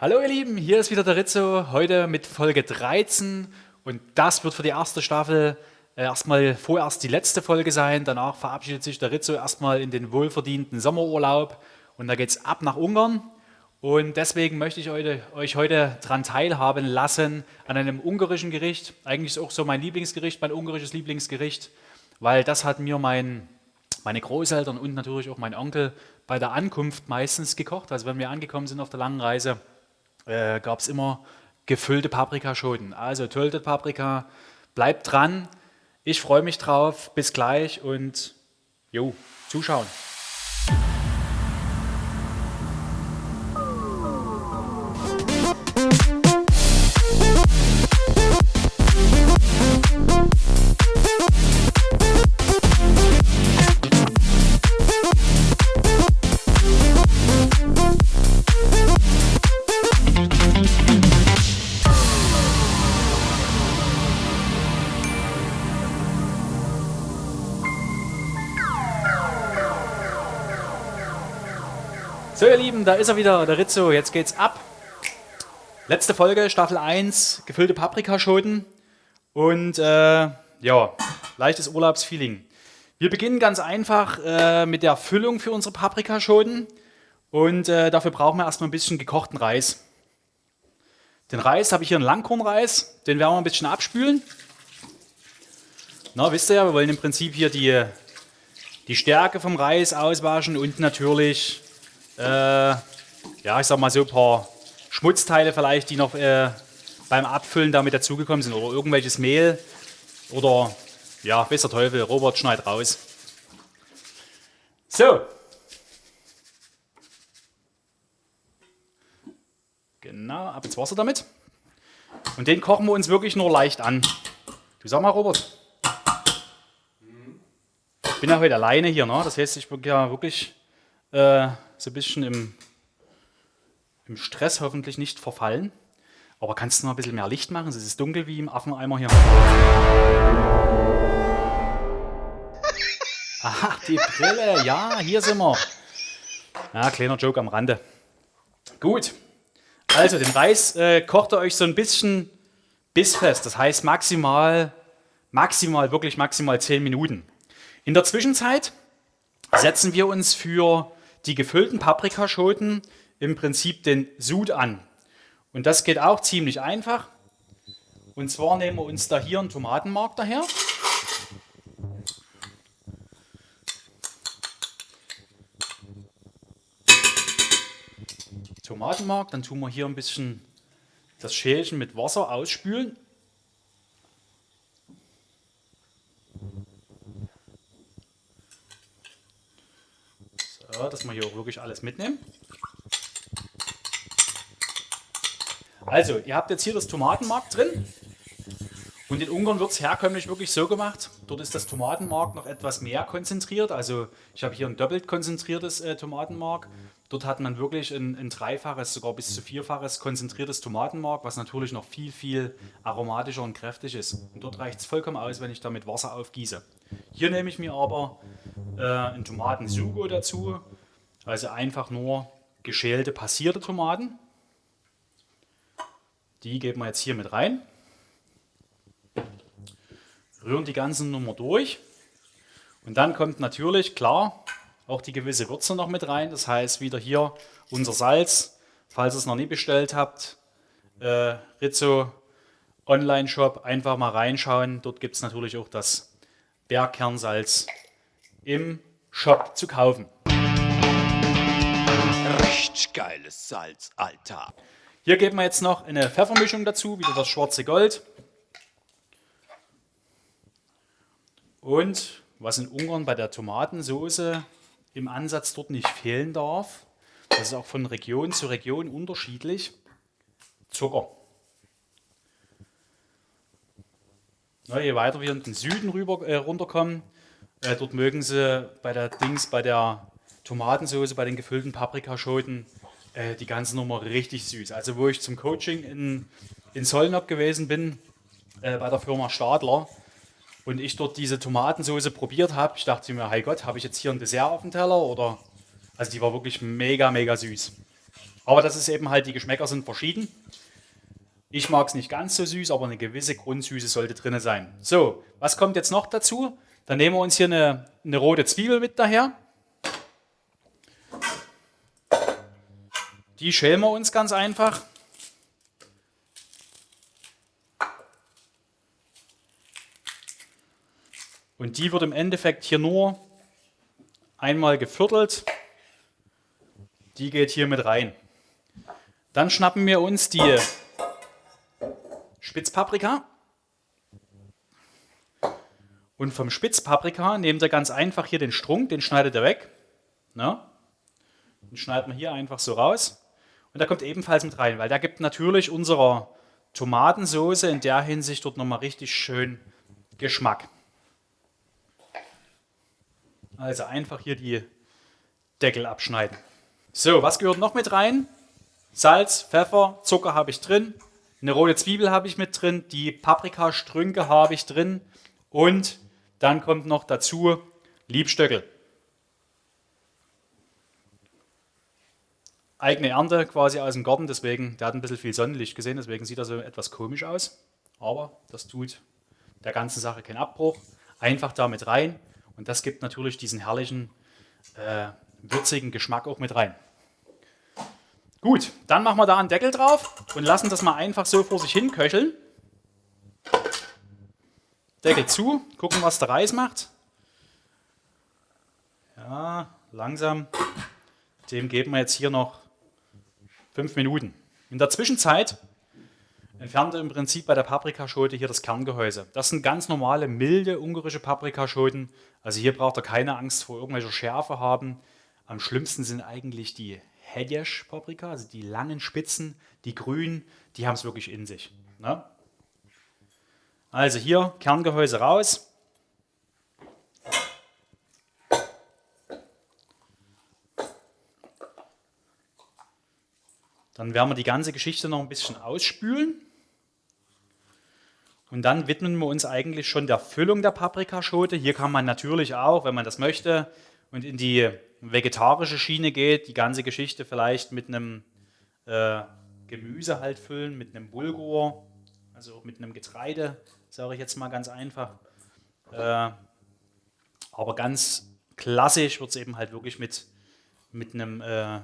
Hallo ihr Lieben, hier ist wieder der Rizzo, heute mit Folge 13 und das wird für die erste Staffel äh, erstmal vorerst die letzte Folge sein. Danach verabschiedet sich der Rizzo erstmal in den wohlverdienten Sommerurlaub und da geht es ab nach Ungarn. Und deswegen möchte ich euch heute daran teilhaben lassen an einem ungarischen Gericht. Eigentlich ist auch so mein Lieblingsgericht, mein ungarisches Lieblingsgericht, weil das hat mir mein, meine Großeltern und natürlich auch mein Onkel bei der Ankunft meistens gekocht. Also wenn wir angekommen sind auf der langen Reise, äh, gab es immer gefüllte Paprikaschoten. Also Töltet Paprika, bleibt dran. Ich freue mich drauf. Bis gleich und jo, zuschauen. Lieben, da ist er wieder, der Rizzo, jetzt geht's ab. Letzte Folge, Staffel 1, gefüllte Paprikaschoten und äh, ja, leichtes Urlaubsfeeling. Wir beginnen ganz einfach äh, mit der Füllung für unsere Paprikaschoten und äh, dafür brauchen wir erstmal ein bisschen gekochten Reis. Den Reis habe ich hier einen Langkornreis, den werden wir ein bisschen abspülen. Na, wisst ihr ja, wir wollen im Prinzip hier die, die Stärke vom Reis auswaschen und natürlich äh, ja, ich sag mal so ein paar Schmutzteile vielleicht, die noch äh, beim Abfüllen damit dazugekommen sind oder irgendwelches Mehl oder ja, besser Teufel, Robert schneidet raus. So. Genau, ab ins Wasser damit. Und den kochen wir uns wirklich nur leicht an. Du sag mal, Robert. Ich bin ja heute alleine hier, ne? das heißt, ich bin ja wirklich äh, so ein bisschen im, im Stress hoffentlich nicht verfallen. Aber kannst du noch ein bisschen mehr Licht machen? Es ist dunkel wie im Affeneimer hier. Ach, die Brille. Ja, hier sind wir. Ja, kleiner Joke am Rande. Gut. Also, den Reis äh, kocht ihr euch so ein bisschen bissfest. Das heißt maximal, maximal, wirklich maximal 10 Minuten. In der Zwischenzeit setzen wir uns für die gefüllten Paprikaschoten im Prinzip den Sud an. Und das geht auch ziemlich einfach. Und zwar nehmen wir uns da hier einen Tomatenmark daher. Tomatenmark, dann tun wir hier ein bisschen das Schälchen mit Wasser ausspülen. So, dass wir hier auch wirklich alles mitnehmen. Also, ihr habt jetzt hier das Tomatenmark drin. Und in Ungarn wird es herkömmlich wirklich so gemacht. Dort ist das Tomatenmark noch etwas mehr konzentriert. Also ich habe hier ein doppelt konzentriertes äh, Tomatenmark. Dort hat man wirklich ein, ein, dreifaches, sogar bis zu vierfaches konzentriertes Tomatenmark, was natürlich noch viel, viel aromatischer und kräftig ist. Und dort reicht es vollkommen aus, wenn ich da mit Wasser aufgieße. Hier nehme ich mir aber äh, einen Tomatensugo dazu, also einfach nur geschälte, passierte Tomaten. Die geben wir jetzt hier mit rein. Rühren die ganzen Nummer durch. Und dann kommt natürlich, klar, auch die gewisse Würze noch mit rein. Das heißt, wieder hier unser Salz. Falls ihr es noch nie bestellt habt, äh, Rizzo Online-Shop, einfach mal reinschauen. Dort gibt es natürlich auch das Bergkernsalz im Shop zu kaufen. Richtig geiles Salz, Alter. Hier geben wir jetzt noch eine Pfeffermischung dazu, wieder das schwarze Gold. Und was in Ungarn bei der Tomatensoße im Ansatz dort nicht fehlen darf, das ist auch von Region zu Region unterschiedlich, Zucker. Na, je weiter wir in den Süden rüber, äh, runterkommen, äh, dort mögen sie bei der Dings, bei der Tomatensoße, bei den gefüllten Paprikaschoten, äh, die ganze Nummer richtig süß. Also wo ich zum Coaching in, in Solnop gewesen bin, äh, bei der Firma Stadler, und ich dort diese Tomatensoße probiert habe, ich dachte mir, hey Gott, habe ich jetzt hier ein Dessert auf dem Teller oder? Also die war wirklich mega, mega süß. Aber das ist eben halt, die Geschmäcker sind verschieden. Ich mag es nicht ganz so süß, aber eine gewisse Grundsüße sollte drin sein. So, was kommt jetzt noch dazu? Dann nehmen wir uns hier eine, eine rote Zwiebel mit daher. Die schälen wir uns ganz einfach. Und die wird im Endeffekt hier nur einmal geviertelt. Die geht hier mit rein. Dann schnappen wir uns die Spitzpaprika. Und vom Spitzpaprika nehmt ihr ganz einfach hier den Strunk, den schneidet ihr weg. Na? Den schneidet man hier einfach so raus. Und der kommt ebenfalls mit rein, weil der gibt natürlich unserer Tomatensauce in der Hinsicht dort nochmal richtig schön Geschmack. Also einfach hier die Deckel abschneiden. So, was gehört noch mit rein? Salz, Pfeffer, Zucker habe ich drin, eine rote Zwiebel habe ich mit drin, die Paprikastrünke habe ich drin und dann kommt noch dazu Liebstöckel. Eigene Ernte quasi aus dem Garten, deswegen, der hat ein bisschen viel Sonnenlicht gesehen, deswegen sieht er so etwas komisch aus. Aber das tut der ganzen Sache keinen Abbruch. Einfach damit rein und das gibt natürlich diesen herrlichen, äh, würzigen Geschmack auch mit rein. Gut, dann machen wir da einen Deckel drauf und lassen das mal einfach so vor sich hin köcheln. Deckel zu, gucken, was der Reis macht. Ja, langsam. Dem geben wir jetzt hier noch fünf Minuten. In der Zwischenzeit entfernt er im Prinzip bei der Paprikaschote hier das Kerngehäuse. Das sind ganz normale, milde ungarische Paprikaschoten. Also hier braucht er keine Angst vor irgendwelcher Schärfe haben. Am schlimmsten sind eigentlich die Hedjesch Paprika, also die langen Spitzen, die grünen, die haben es wirklich in sich. Ne? Also hier Kerngehäuse raus. Dann werden wir die ganze Geschichte noch ein bisschen ausspülen. Und dann widmen wir uns eigentlich schon der Füllung der Paprikaschote. Hier kann man natürlich auch, wenn man das möchte, und in die vegetarische Schiene geht, die ganze Geschichte vielleicht mit einem äh, Gemüse halt füllen, mit einem Bulgur, also mit einem Getreide, sage ich jetzt mal ganz einfach. Äh, aber ganz klassisch wird es eben halt wirklich mit, mit einem äh,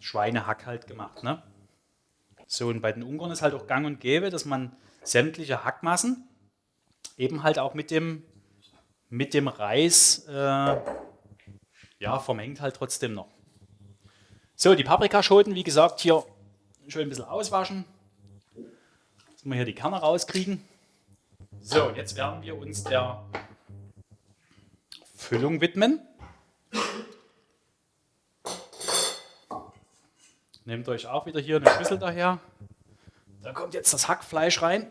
Schweinehack halt gemacht. Ne? So, und bei den Ungarn ist halt auch gang und gäbe, dass man sämtliche Hackmassen eben halt auch mit dem, mit dem Reis äh, ja, vermengt halt trotzdem noch. So, die Paprikaschoten, wie gesagt, hier schön ein bisschen auswaschen. Dass wir hier die Kerne rauskriegen. So, und jetzt werden wir uns der Füllung widmen. Nehmt euch auch wieder hier eine Schüssel daher. Da kommt jetzt das Hackfleisch rein.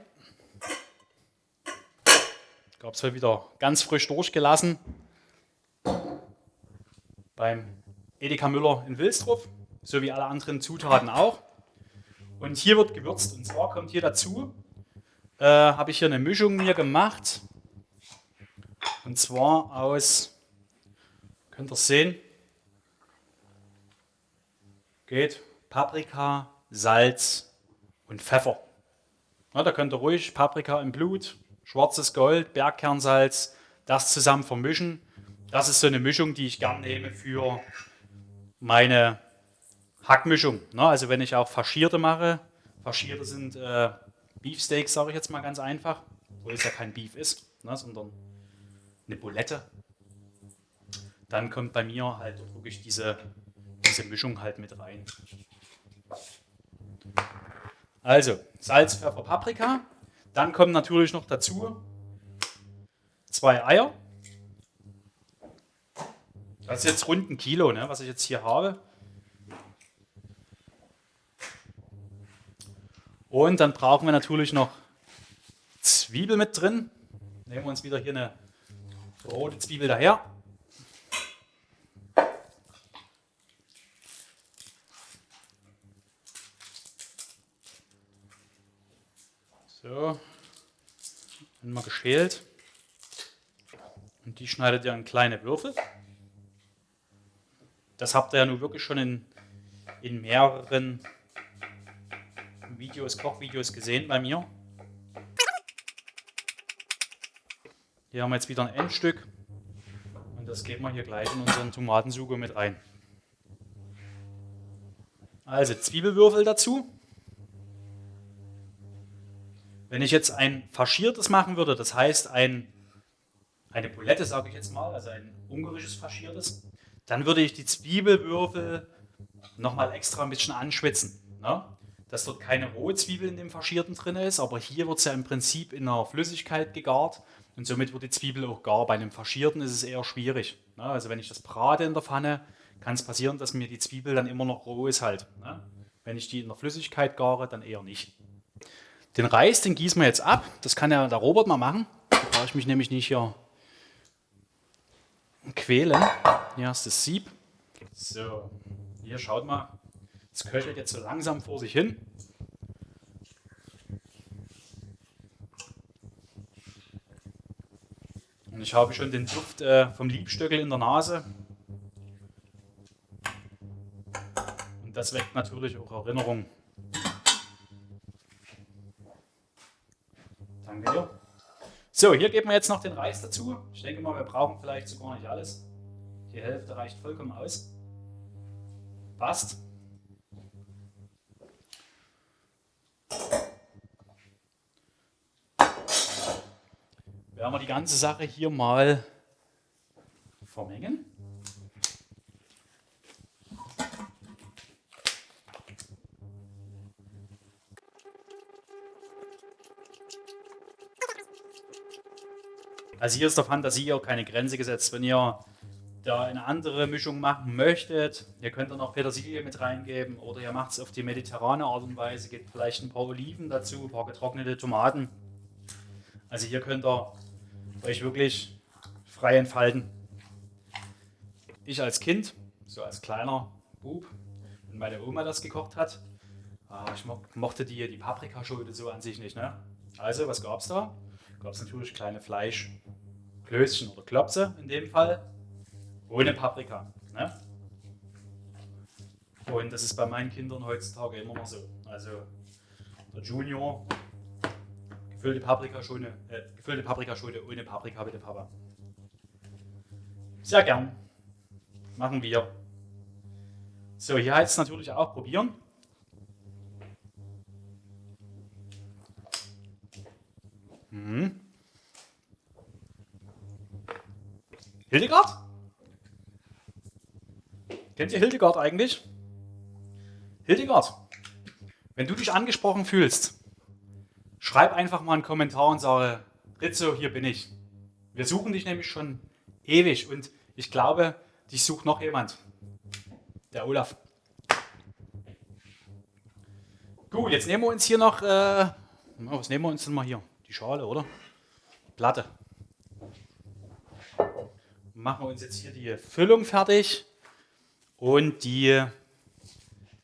Gab es wieder ganz frisch durchgelassen beim Edeka Müller in Wilstruf, so wie alle anderen Zutaten auch. Und hier wird gewürzt. Und zwar kommt hier dazu, äh, habe ich hier eine Mischung mir gemacht. Und zwar aus, könnt ihr sehen, geht Paprika, Salz und Pfeffer. Ja, da könnt ihr ruhig Paprika im Blut, schwarzes Gold, Bergkernsalz, das zusammen vermischen das ist so eine Mischung, die ich gern nehme für meine Hackmischung. Ne? Also wenn ich auch Faschierte mache, Faschierte sind äh, Beefsteaks, sage ich jetzt mal ganz einfach, obwohl es ja kein Beef ist, ne? sondern eine Bulette. Dann kommt bei mir halt wirklich diese, diese Mischung halt mit rein. Also Salz, Pfeffer, Paprika. Dann kommen natürlich noch dazu zwei Eier. Das ist jetzt rund ein Kilo, ne, was ich jetzt hier habe. Und dann brauchen wir natürlich noch Zwiebel mit drin. Nehmen wir uns wieder hier eine rote Zwiebel daher. So, einmal geschält. Und die schneidet ihr in kleine Würfel. Das habt ihr ja nun wirklich schon in, in mehreren Videos, Kochvideos gesehen bei mir. Hier haben wir jetzt wieder ein Endstück und das geben wir hier gleich in unseren Tomatensugo mit rein. Also Zwiebelwürfel dazu. Wenn ich jetzt ein faschiertes machen würde, das heißt ein, eine Bulette, sage ich jetzt mal, also ein ungarisches faschiertes, dann würde ich die Zwiebelwürfel nochmal extra ein bisschen anschwitzen. Ne? Dass dort keine rohe Zwiebel in dem Faschierten drin ist, aber hier wird es ja im Prinzip in einer Flüssigkeit gegart und somit wird die Zwiebel auch gar. Bei einem Faschierten ist es eher schwierig. Ne? Also wenn ich das brate in der Pfanne, kann es passieren, dass mir die Zwiebel dann immer noch roh ist halt. Ne? Wenn ich die in der Flüssigkeit gare, dann eher nicht. Den Reis, den gießen wir jetzt ab. Das kann ja der Robert mal machen. Da brauche ich mich nämlich nicht hier quälen. Hier ist das Sieb. So, hier schaut mal. Es köchelt jetzt so langsam vor sich hin. Und ich habe schon den Duft äh, vom Liebstöckel in der Nase. Und das weckt natürlich auch Erinnerungen. Danke dir. So, hier geben wir jetzt noch den Reis dazu. Ich denke mal, wir brauchen vielleicht sogar nicht alles. Die Hälfte reicht vollkommen aus. Passt. Werden wir die ganze Sache hier mal vermengen. Also hier ist der Fantasie auch keine Grenze gesetzt. Wenn ihr da eine andere Mischung machen möchtet, ihr könnt dann auch Petersilie mit reingeben oder ihr macht es auf die mediterrane Art und Weise, gebt vielleicht ein paar Oliven dazu, ein paar getrocknete Tomaten. Also hier könnt ihr euch wirklich frei entfalten. Ich als Kind, so als kleiner Bub, wenn meine Oma das gekocht hat, ah, ich mochte die, die Paprikaschote so an sich nicht. Ne? Also, was gab es da? Gab es natürlich kleine Fleischklößchen oder Klopse in dem Fall, ohne Paprika. Ne? Und das ist bei meinen Kindern heutzutage immer noch so. Also der Junior Gefüllte Paprikaschote, äh, gefüllte Paprikaschote ohne Paprika, bitte Papa. Sehr gern. Machen wir. So, hier heißt es natürlich auch probieren. Hm. Hildegard? Kennt ihr Hildegard eigentlich? Hildegard, wenn du dich angesprochen fühlst, Schreib einfach mal einen Kommentar und sage, Rizzo, hier bin ich. Wir suchen dich nämlich schon ewig und ich glaube, dich sucht noch jemand. Der Olaf. Gut, jetzt nehmen wir uns hier noch, äh, was nehmen wir uns denn mal hier? Die Schale, oder? Platte. Machen wir uns jetzt hier die Füllung fertig und die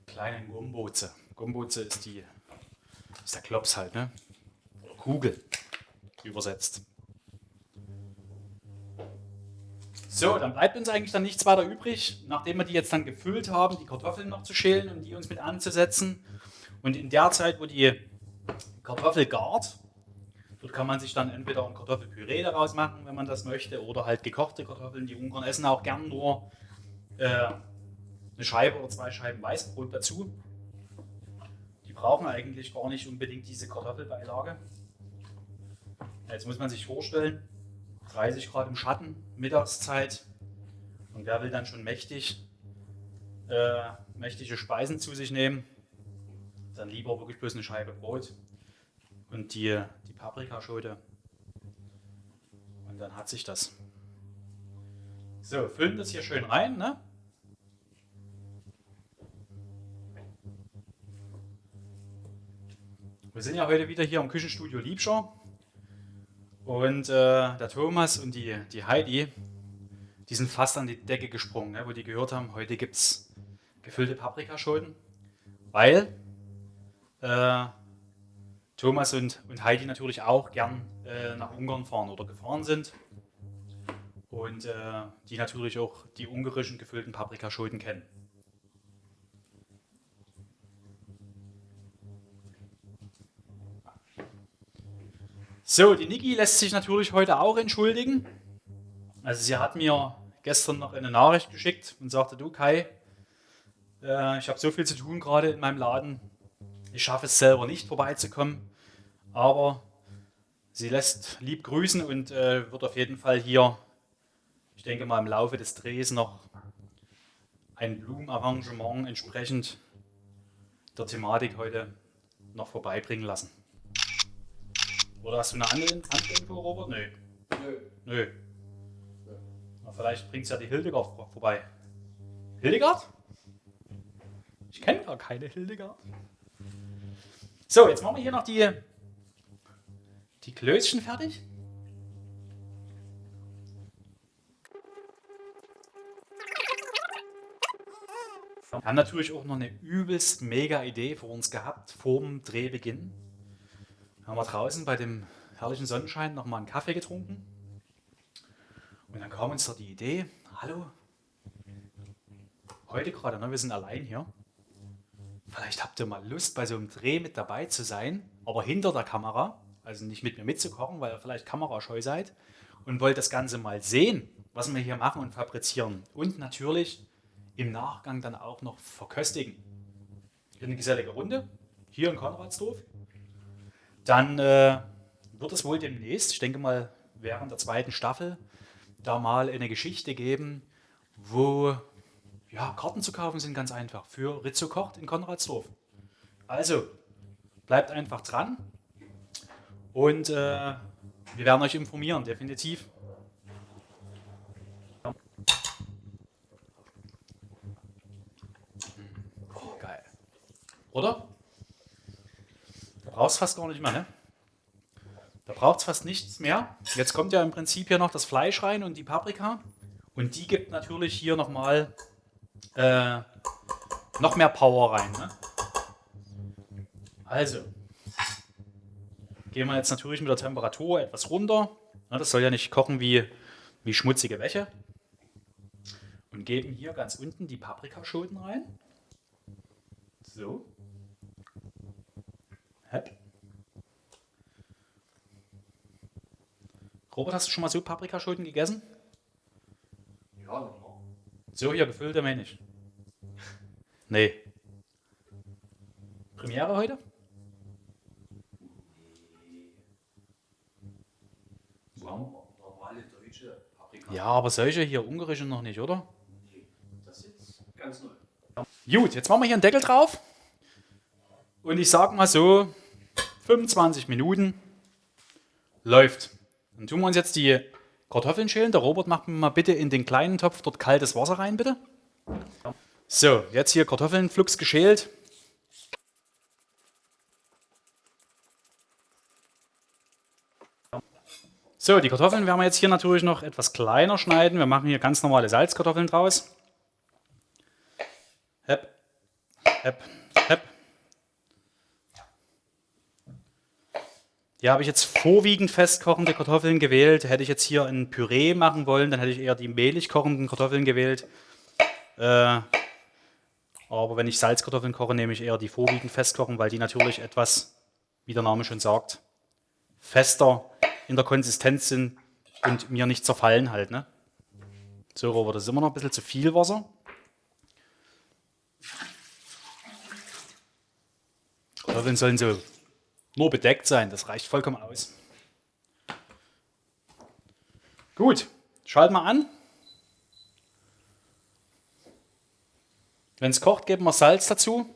kleinen Gumboze. Gumboze ist die, ist der Klops halt, ne? Kugel übersetzt. So, dann bleibt uns eigentlich dann nichts weiter übrig, nachdem wir die jetzt dann gefüllt haben, die Kartoffeln noch zu schälen und die uns mit anzusetzen. Und in der Zeit, wo die Kartoffel gart, dort kann man sich dann entweder ein Kartoffelpüree daraus machen, wenn man das möchte, oder halt gekochte Kartoffeln. Die Ungarn essen auch gern nur äh, eine Scheibe oder zwei Scheiben Weißbrot dazu. Die brauchen eigentlich gar nicht unbedingt diese Kartoffelbeilage. Jetzt muss man sich vorstellen, 30 Grad im Schatten, Mittagszeit. Und wer will dann schon mächtig, äh, mächtige Speisen zu sich nehmen, dann lieber wirklich bloß eine Scheibe Brot und die, Paprikaschote. Und dann hat sich das. So, füllen das hier schön rein. Ne? Wir sind ja heute wieder hier im Küchenstudio Liebscher. Und äh, der Thomas und die, die Heidi, die sind fast an die Decke gesprungen, ne, wo die gehört haben, heute gibt es gefüllte Paprikaschoten, weil äh, Thomas und, und Heidi natürlich auch gern äh, nach Ungarn fahren oder gefahren sind. Und äh, die natürlich auch die ungarischen gefüllten Paprikaschoten kennen. So, die Niki lässt sich natürlich heute auch entschuldigen. Also sie hat mir gestern noch eine Nachricht geschickt und sagte, du Kai, äh, ich habe so viel zu tun gerade in meinem Laden, ich schaffe es selber nicht vorbeizukommen aber sie lässt lieb grüßen und äh, wird auf jeden Fall hier, ich denke mal im Laufe des Drehs noch ein Blumenarrangement entsprechend der Thematik heute noch vorbeibringen lassen. Oder hast du eine andere Info, Robert? Nö. Nö. Nö. Na, vielleicht bringt es ja die Hildegard vorbei. Hildegard? Ich kenne gar keine Hildegard. So, jetzt machen wir hier noch die, die Klößchen fertig. Wir haben natürlich auch noch eine übelst mega Idee für uns gehabt, vor dem Drehbeginn. Haben wir draußen bei dem herrlichen Sonnenschein noch mal einen Kaffee getrunken. Und dann kam uns da die Idee, hallo, heute gerade, ne, wir sind allein hier. Vielleicht habt ihr mal Lust, bei so einem Dreh mit dabei zu sein, aber hinter der Kamera, also nicht mit mir mitzukochen, weil ihr vielleicht kamerascheu seid und wollt das Ganze mal sehen, was wir hier machen und fabrizieren. Und natürlich im Nachgang dann auch noch verköstigen. Hier eine gesellige Runde, hier in Konradsdorf. Dann äh, wird es wohl demnächst, ich denke mal während der zweiten Staffel, da mal eine Geschichte geben, wo ja, Karten zu kaufen sind ganz einfach für Rizzo kocht in Konradsdorf. Also, bleibt einfach dran und äh, wir werden euch informieren, definitiv. Oder? Da brauchst du fast gar nicht mehr, ne? Da braucht es fast nichts mehr. Jetzt kommt ja im Prinzip hier noch das Fleisch rein und die Paprika. Und die gibt natürlich hier nochmal äh, noch mehr Power rein. Ne? Also, gehen wir jetzt natürlich mit der Temperatur etwas runter. Das soll ja nicht kochen wie, wie schmutzige Wäsche. Und geben hier ganz unten die Paprikaschoten rein. So. Robert, hast du schon mal so Paprikaschoten gegessen? Ja. So hier gefüllte Mensch. Nee. Premiere heute? Normale deutsche Paprika. Ja, aber solche hier ungarische noch nicht, oder? Nee, das ist ganz neu. Gut, jetzt machen wir hier einen Deckel drauf. Und ich sag mal so, 25 Minuten läuft. Dann tun wir uns jetzt die Kartoffeln schälen. Der Robert macht mir mal bitte in den kleinen Topf dort kaltes Wasser rein, bitte. So, jetzt hier Kartoffeln flugs geschält. So, die Kartoffeln werden wir jetzt hier natürlich noch etwas kleiner schneiden. Wir machen hier ganz normale Salzkartoffeln draus. Hepp, hepp, hepp. Hier habe ich jetzt vorwiegend festkochende Kartoffeln gewählt. Hätte ich jetzt hier ein Püree machen wollen, dann hätte ich eher die mehlig kochenden Kartoffeln gewählt. Äh, aber wenn ich Salzkartoffeln koche, nehme ich eher die vorwiegend festkochen, weil die natürlich etwas, wie der Name schon sagt, fester in der Konsistenz sind und mir nicht zerfallen halt. Ne? So, Robert, das ist immer noch ein bisschen zu viel Wasser. Kartoffeln sollen so nur bedeckt sein, das reicht vollkommen aus. Gut, schalten wir an. Wenn es kocht, geben wir Salz dazu.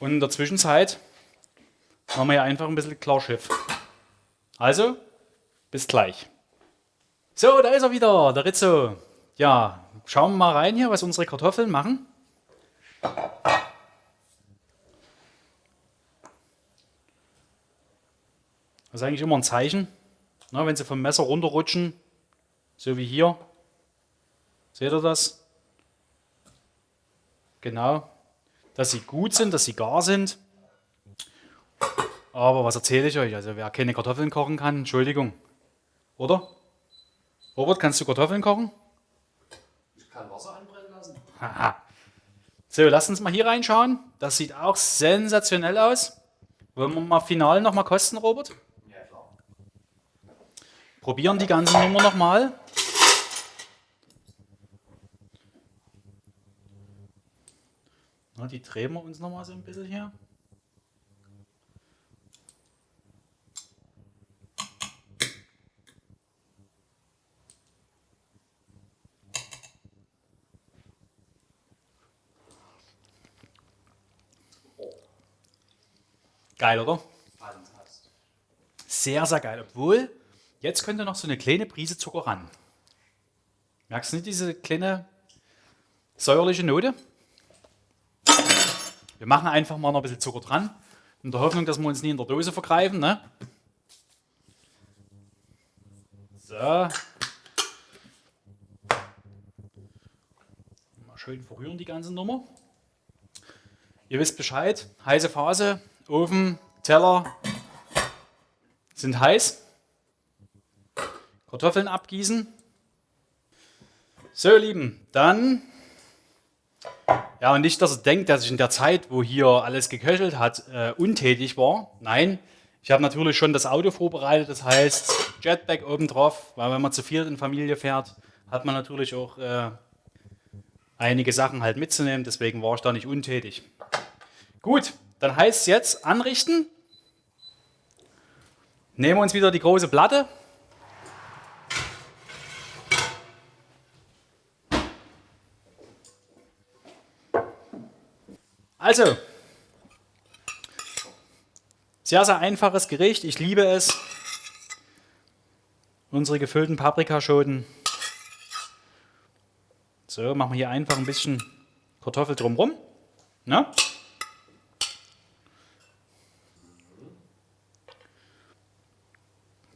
Und in der Zwischenzeit machen wir hier einfach ein bisschen Klarschiff. Also, bis gleich. So, da ist er wieder, der Rizzo. Ja, schauen wir mal rein hier, was unsere Kartoffeln machen. Das ist eigentlich immer ein Zeichen, na, wenn sie vom Messer runterrutschen, so wie hier. Seht ihr das? Genau. Dass sie gut sind, dass sie gar sind. Aber was erzähle ich euch? Also wer keine Kartoffeln kochen kann, Entschuldigung. Oder? Robert, kannst du Kartoffeln kochen? kann Wasser anbrennen lassen. Haha. So, lasst uns mal hier reinschauen. Das sieht auch sensationell aus. Wollen wir mal final nochmal kosten, Robert? Ja, klar. Probieren die ganze Nummer nochmal. Die drehen wir uns nochmal so ein bisschen hier. Geil, oder? Sehr, sehr geil. Obwohl, jetzt könnte noch so eine kleine Prise Zucker ran. Merkst du nicht diese kleine säuerliche Note? Wir machen einfach mal noch ein bisschen Zucker dran, in der Hoffnung, dass wir uns nie in der Dose vergreifen. Ne? So. Mal schön verrühren die ganze Nummer. Ihr wisst Bescheid, heiße Phase, Ofen, Teller sind heiß. Kartoffeln abgießen. So, ihr Lieben, dann. Ja, und nicht, dass ihr denkt, dass ich in der Zeit, wo hier alles geköchelt hat, äh, untätig war. Nein, ich habe natürlich schon das Auto vorbereitet, das heißt Jetpack oben drauf, weil wenn man zu viert in Familie fährt, hat man natürlich auch äh, einige Sachen halt mitzunehmen, deswegen war ich da nicht untätig. Gut, dann heißt es jetzt anrichten. Nehmen wir uns wieder die große Platte. Also, sehr, sehr einfaches Gericht. Ich liebe es. Unsere gefüllten Paprikaschoten. So, machen wir hier einfach ein bisschen Kartoffel drumherum. Ne?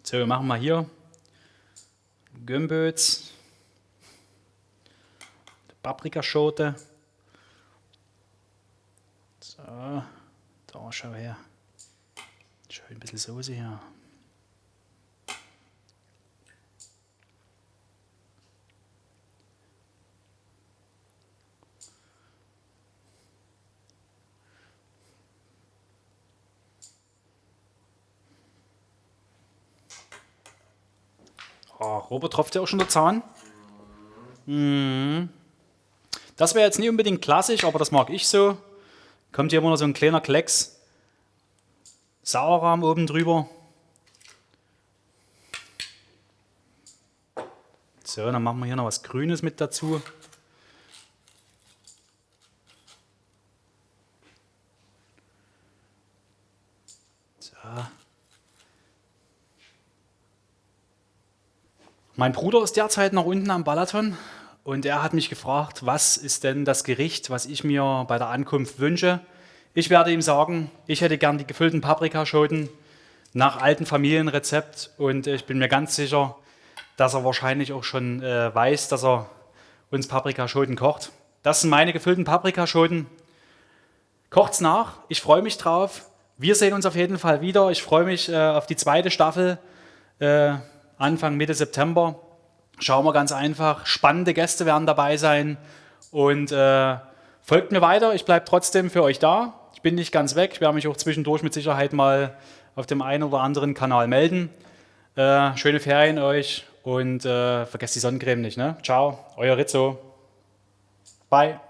So, wir machen mal hier Gömböts, Paprikaschote. So, da schau her. Schön ein bisschen Soße hier. Oh, Robert tropft ja auch schon der Zahn. Mhm. Das wäre jetzt nicht unbedingt klassisch, aber das mag ich so. Kommt hier immer noch so ein kleiner Klecks Sauerrahm oben drüber. So, dann machen wir hier noch was Grünes mit dazu. So. Mein Bruder ist derzeit noch unten am Balaton und er hat mich gefragt, was ist denn das Gericht, was ich mir bei der Ankunft wünsche. Ich werde ihm sagen, ich hätte gern die gefüllten Paprikaschoten nach altem Familienrezept und ich bin mir ganz sicher, dass er wahrscheinlich auch schon äh, weiß, dass er uns Paprikaschoten kocht. Das sind meine gefüllten Paprikaschoten. Kocht's nach, ich freue mich drauf. Wir sehen uns auf jeden Fall wieder. Ich freue mich äh, auf die zweite Staffel. Äh, Anfang, Mitte September. Schauen wir ganz einfach. Spannende Gäste werden dabei sein. Und äh, folgt mir weiter. Ich bleibe trotzdem für euch da. Ich bin nicht ganz weg. Ich werde mich auch zwischendurch mit Sicherheit mal auf dem einen oder anderen Kanal melden. Äh, schöne Ferien euch und äh, vergesst die Sonnencreme nicht. Ne? Ciao, euer Rizzo. Bye.